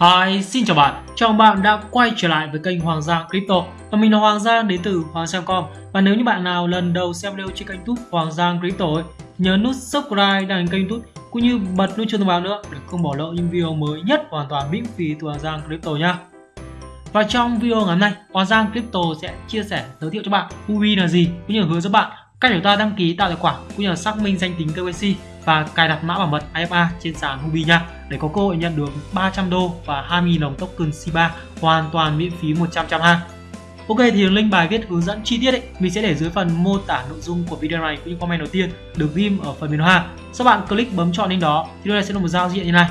Hi, xin chào bạn. Chào mừng bạn đã quay trở lại với kênh Hoàng Giang Crypto. Và mình là Hoàng Giang đến từ Hoàng Giang.com. Và nếu như bạn nào lần đầu xem video trên kênh YouTube Hoàng Giang Crypto ấy, nhớ nút subscribe đăng kênh YouTube cũng như bật nút chuông thông báo nữa để không bỏ lỡ những video mới nhất hoàn toàn miễn phí từ Hoàng Giang Crypto nha. Và trong video ngày hôm nay, Hoàng Giang Crypto sẽ chia sẻ giới thiệu cho bạn Huobi là gì cũng như hướng dẫn bạn cách để ta đăng ký tạo tài khoản cũng như là xác minh danh tính KYC và cài đặt mã bảo mật IFA trên sàn Huobi nha để có cơ hội nhận được 300 đô và 20.000 đồng token C3 hoàn toàn miễn phí 100% ha. Ok thì link bài viết hướng dẫn chi tiết ấy mình sẽ để dưới phần mô tả nội dung của video này cũng như comment đầu tiên được ghim ở phần menu ha. Sau bạn click bấm chọn link đó thì đây sẽ là một giao diện như này.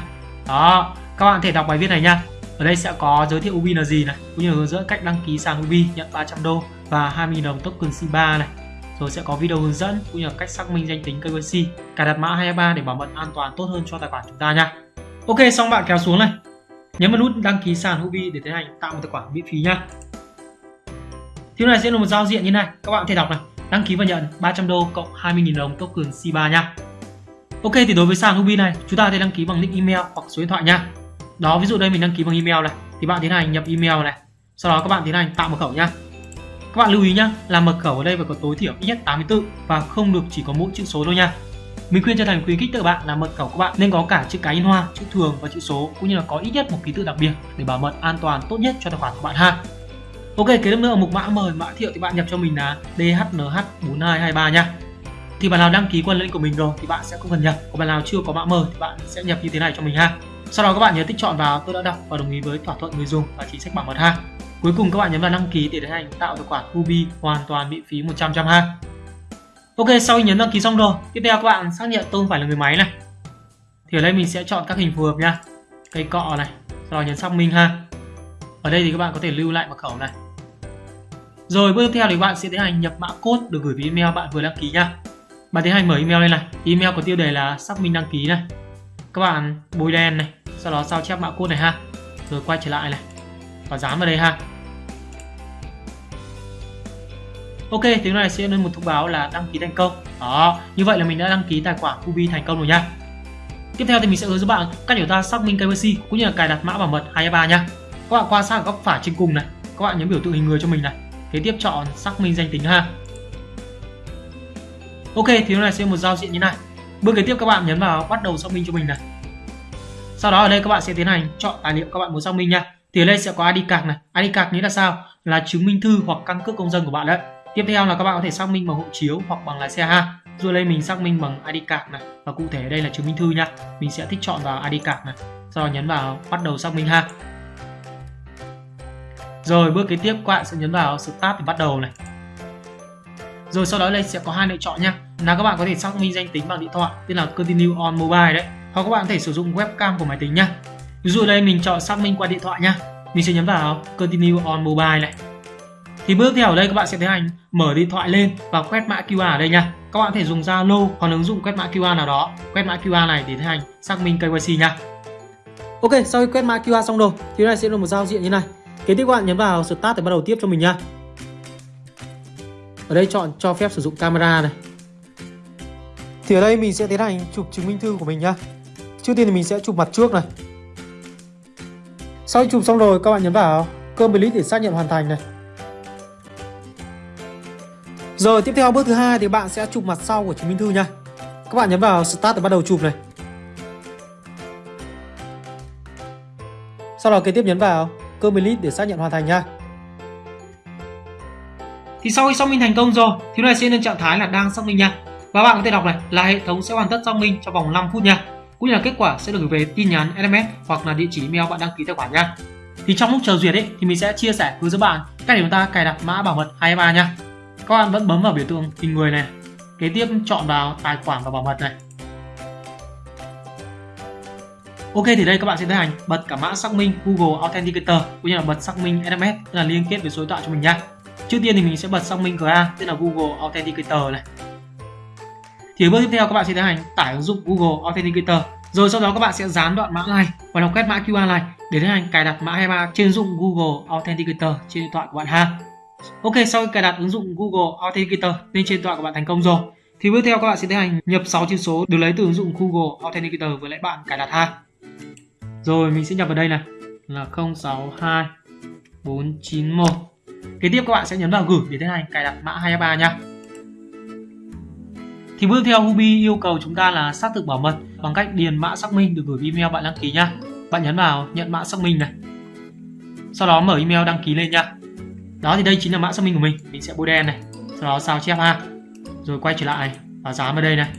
Đó, các bạn thể đọc bài viết này nha. Ở đây sẽ có giới thiệu Ubi là gì này, cũng như hướng dẫn cách đăng ký sàn Ubi nhận 300 đô và 20.000 đồng token C3 này rồi sẽ có video hướng dẫn cũng như là cách xác minh danh tính KYC, cài đặt mã 23 để bảo mật an toàn tốt hơn cho tài khoản chúng ta nha. Ok, xong bạn kéo xuống này. Nhấn vào nút đăng ký sàn Huobi để tiến hành tạo một tài khoản miễn phí nha. Thì này sẽ là một giao diện như này, các bạn có thể đọc này, đăng ký và nhận 300 đô cộng 20.000 đồng token C3 nha. Ok thì đối với sàn Huobi này, chúng ta có thể đăng ký bằng nick email hoặc số điện thoại nha. Đó, ví dụ đây mình đăng ký bằng email này, thì bạn tiến hành nhập email này. Sau đó các bạn tiến hành tạo mật khẩu nha. Các bạn lưu ý nhé, là mật khẩu ở đây phải có tối thiểu ít nhất 84 và không được chỉ có mỗi chữ số thôi nha. Mình khuyên cho thành khuyến khích các bạn là mật khẩu của bạn nên có cả chữ cái in hoa, chữ thường và chữ số cũng như là có ít nhất một ký tự đặc biệt để bảo mật an toàn tốt nhất cho tài khoản của bạn ha. Ok, kế tiếp nữa ở mục mã mời mã thiệu thì bạn nhập cho mình là DHNH4223 nha. Thì bạn nào đăng ký qua link của mình rồi thì bạn sẽ không cần nhập. Còn bạn nào chưa có mã mời thì bạn sẽ nhập như thế này cho mình ha. Sau đó các bạn nhớ tích chọn vào tôi đã đọc và đồng ý với thỏa thuận người dùng và chính sách bảo mật ha. Cuối cùng các bạn nhấn vào đăng ký để tiến hành tạo tài khoản Huobi hoàn toàn miễn phí 100% ha. Ok, sau khi nhấn đăng ký xong rồi, tiếp theo các bạn xác nhận tôi không phải là người máy này. Thì ở đây mình sẽ chọn các hình phù hợp nha. Cây cọ này, sau đó nhấn xác minh ha. Ở đây thì các bạn có thể lưu lại mật khẩu này. Rồi bước tiếp theo thì bạn sẽ tiến hành nhập mã code được gửi về email bạn vừa đăng ký nha. Bạn tiến hành mở email lên này. Email có tiêu đề là xác minh đăng ký này. Các bạn bôi đen này, sau đó sao chép mã code này ha. Rồi quay trở lại này và dán vào đây ha Ok, tiếng này sẽ lên một thông báo là đăng ký thành công. Đó, như vậy là mình đã đăng ký tài khoản Kubi thành công rồi nha. Tiếp theo thì mình sẽ hướng dẫn bạn cách để ta xác minh KYC cũng như là cài đặt mã bảo mật 223 nha. Các bạn quan sát góc phải trên cùng này, các bạn nhấn biểu tượng hình người cho mình này. Kế tiếp chọn xác minh danh tính ha. Ok, thì này sẽ một giao diện như này. Bước kế tiếp các bạn nhấn vào bắt đầu xác minh cho mình này. Sau đó ở đây các bạn sẽ tiến hành chọn tài liệu các bạn muốn xác minh nha. Thì ở đây sẽ có ID card này. ID card nghĩa là sao? Là chứng minh thư hoặc căn cước công dân của bạn đấy. Tiếp theo là các bạn có thể xác minh bằng hộ chiếu hoặc bằng lái xe ha. Rồi đây mình xác minh bằng ID card này và cụ thể đây là chứng minh thư nha. Mình sẽ thích chọn vào ID card này. Sau đó nhấn vào bắt đầu xác minh ha. Rồi bước kế tiếp các bạn sẽ nhấn vào Start để bắt đầu này. Rồi sau đó đây sẽ có hai lựa chọn nha. Là các bạn có thể xác minh danh tính bằng điện thoại, tên là Continue on Mobile đấy. Hoặc các bạn có thể sử dụng webcam của máy tính nha. Ví dụ đây mình chọn xác minh qua điện thoại nhá, Mình sẽ nhấn vào Continue on Mobile này. Thì bước theo ở đây các bạn sẽ tiến hành mở điện thoại lên và quét mã QR ở đây nha các bạn có thể dùng Zalo hoặc ứng dụng quét mã QR nào đó. Quét mã QR này để tiến hành xác minh KYC nha Ok sau khi quét mã QR xong rồi thì này sẽ là một giao diện như này. Kế tiếp các bạn nhấn vào Start để bắt đầu tiếp cho mình nha ở đây chọn cho phép sử dụng camera này. Thì ở đây mình sẽ tiến hành chụp chứng minh thư của mình nhá. Trước tiên thì mình sẽ chụp mặt trước này sau khi chụp xong rồi các bạn nhấn vào Complete để xác nhận hoàn thành này rồi tiếp theo bước thứ hai thì bạn sẽ chụp mặt sau của chứng minh thư nha. Các bạn nhấn vào Start để bắt đầu chụp này. Sau đó kế tiếp nhấn vào Complete để xác nhận hoàn thành nha. Thì sau khi xác minh thành công rồi, thì này sẽ lên trạng thái là đang xác minh nha. Và bạn có thể đọc này là hệ thống sẽ hoàn tất xác minh trong vòng 5 phút nha. Cũng như là kết quả sẽ được gửi về tin nhắn SMS hoặc là địa chỉ email bạn đăng ký tài khoản nha. Thì trong lúc chờ duyệt ấy, thì mình sẽ chia sẻ hướng dẫn bạn cách để chúng ta cài đặt mã bảo mật 2FA nha các bạn vẫn bấm vào biểu tượng hình người này, kế tiếp chọn vào tài khoản và bảo mật này Ok, thì đây các bạn sẽ tiến hành bật cả mã xác minh Google Authenticator cũng như là bật xác minh SMS là liên kết với số điện thoại cho mình nha. Trước tiên thì mình sẽ bật xác minh GA tức là Google Authenticator này. Thì bước tiếp theo các bạn sẽ tiến hành tải ứng dụng Google Authenticator. Rồi sau đó các bạn sẽ dán đoạn mã này và đọc quét mã QR này để tiến hành cài đặt mã 23 trên ứng dụng Google Authenticator trên điện thoại của bạn ha. Ok, sau khi cài đặt ứng dụng Google Authenticator lên trên điện thoại của bạn thành công rồi, thì bước theo các bạn sẽ tiến hành nhập 6 chữ số được lấy từ ứng dụng Google Authenticator với lại bạn cài đặt ha. Rồi mình sẽ nhập vào đây này. là 062491. kế tiếp các bạn sẽ nhấn vào gửi để tiến hành cài đặt mã 23 nha thì bước theo Hubi yêu cầu chúng ta là xác thực bảo mật bằng cách điền mã xác minh. Được gửi email bạn đăng ký nha. Bạn nhấn vào nhận mã xác minh này. Sau đó mở email đăng ký lên nha. Đó, thì đây chính là mã xác minh của mình. Mình sẽ bôi đen này. Sau đó sao chép ha. Rồi quay trở lại và dán vào đây này.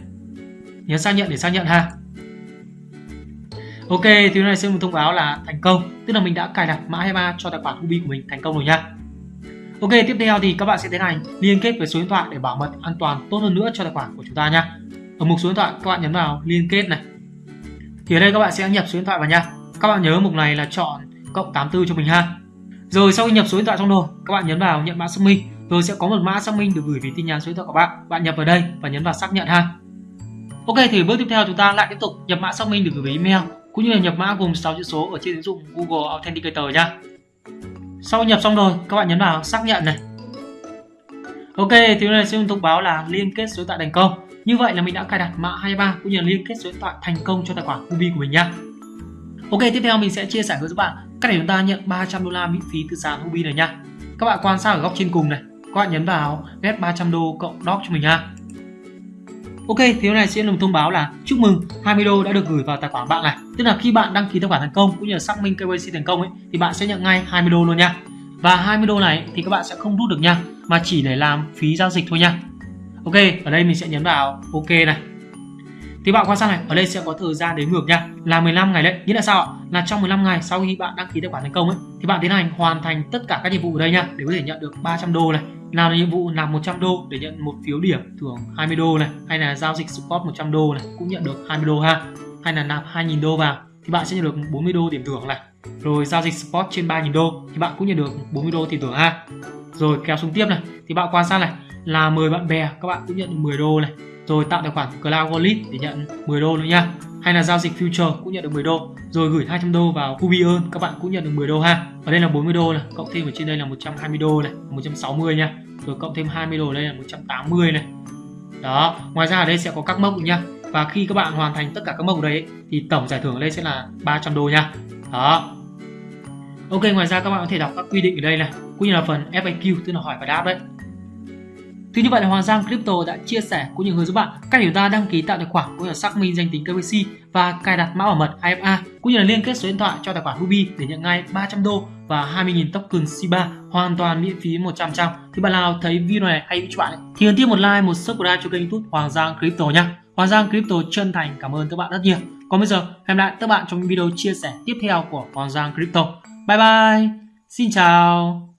Nhấn xác nhận để xác nhận ha. Ok, thì này sẽ một thông báo là thành công. Tức là mình đã cài đặt mã 23 cho tài khoản Hubi của mình thành công rồi nha ok, tiếp theo thì các bạn sẽ tiến hành liên kết với số điện thoại để bảo mật an toàn tốt hơn nữa cho tài khoản của chúng ta nhé. ở mục số điện thoại, các bạn nhấn vào liên kết này. Thì ở đây các bạn sẽ nhập số điện thoại vào nha các bạn nhớ mục này là chọn cộng 84 cho mình ha. Rồi sau khi nhập số điện thoại xong rồi, các bạn nhấn vào nhận mã xác minh. Rồi sẽ có một mã xác minh được gửi về tin nhắn số điện thoại của bạn. Bạn nhập vào đây và nhấn vào xác nhận ha. Ok, thì bước tiếp theo chúng ta lại tiếp tục nhập mã xác minh được gửi về email, cũng như là nhập mã gồm 6 chữ số ở trên ứng dụng Google Authenticator nha sau nhập xong rồi các bạn nhấn vào xác nhận này ok thì này sẽ thông báo là liên kết số điện thoại thành công như vậy là mình đã cài đặt mã 23 cũng như là liên kết số điện thoại thành công cho tài khoản Ubi của mình nha Ok tiếp theo mình sẽ chia sẻ với các bạn cách để chúng ta nhận 300 đô la miễn phí từ sàn Ubi này nha. Các bạn quan sát ở góc trên cùng này, các bạn nhấn vào get 300 đô cộng doc cho mình nha. Ok, thì hôm nay sẽ là một thông báo là chúc mừng 20 đô đã được gửi vào tài khoản bạn này. Tức là khi bạn đăng ký tài khoản thành công cũng như là xác minh KYC thành công ấy thì bạn sẽ nhận ngay 20 đô luôn nha. Và 20 đô này thì các bạn sẽ không rút được nha, mà chỉ để làm phí giao dịch thôi nha. Ok, ở đây mình sẽ nhấn vào ok này thì bạn quan sát này, ở đây sẽ có thời gian đến ngược nha, là 15 ngày đấy. Nghĩa là sao ạ? Là trong 15 ngày sau khi bạn đăng ký tài khoản thành công ấy thì bạn tiến hành hoàn thành tất cả các nhiệm vụ ở đây nha để có thể nhận được 300 đô này. Làm nhiệm vụ làm 100 đô để nhận một phiếu điểm thưởng 20 đô này, hay là giao dịch support 100 đô này cũng nhận được 20 đô ha. Hay là nạp 2.000 đô vào thì bạn sẽ nhận được 40 đô điểm thưởng này. Rồi giao dịch support trên 3.000 đô thì bạn cũng nhận được 40 đô tiền thưởng ha. Rồi kéo xuống tiếp này thì bạn quan sát này là mời bạn bè các bạn cũng nhận được 10 đô này rồi tạo tài khoản Cloud Wallet để nhận 10 đô nữa nha. Hay là giao dịch future cũng nhận được 10 đô. Rồi gửi 200 đô vào Hubi các bạn cũng nhận được 10 đô ha. Ở đây là 40 đô này, cộng thêm ở trên đây là 120 đô này 160 nha. Rồi cộng thêm 20 đô đây là 180 này. Đó, ngoài ra ở đây sẽ có các mốc nha. Và khi các bạn hoàn thành tất cả các mốc đấy thì tổng giải thưởng ở đây sẽ là 300 đô nha. Đó. Ok, ngoài ra các bạn có thể đọc các quy định ở đây này, cũng như là phần FAQ tức là hỏi và đáp đấy thì như vậy là Hoàng Giang Crypto đã chia sẻ cũng như hướng giúp bạn cách chúng ta đăng ký tạo tài khoản cũng như là xác minh danh tính KYC và cài đặt mã bảo mật IFA, cũng như là liên kết số điện thoại cho tài khoản Ruby để nhận ngay 300 đô và 20.000 token C3 hoàn toàn miễn phí 100%. Thì bạn nào thấy video này hay cho bạn thì ấn tiếp một like, một subscribe cho kênh YouTube Hoàng Giang Crypto nhé. Hoàng Giang Crypto chân thành cảm ơn các bạn rất nhiều. Còn bây giờ hẹn lại các bạn trong video chia sẻ tiếp theo của Hoàng Giang Crypto. Bye bye. Xin chào.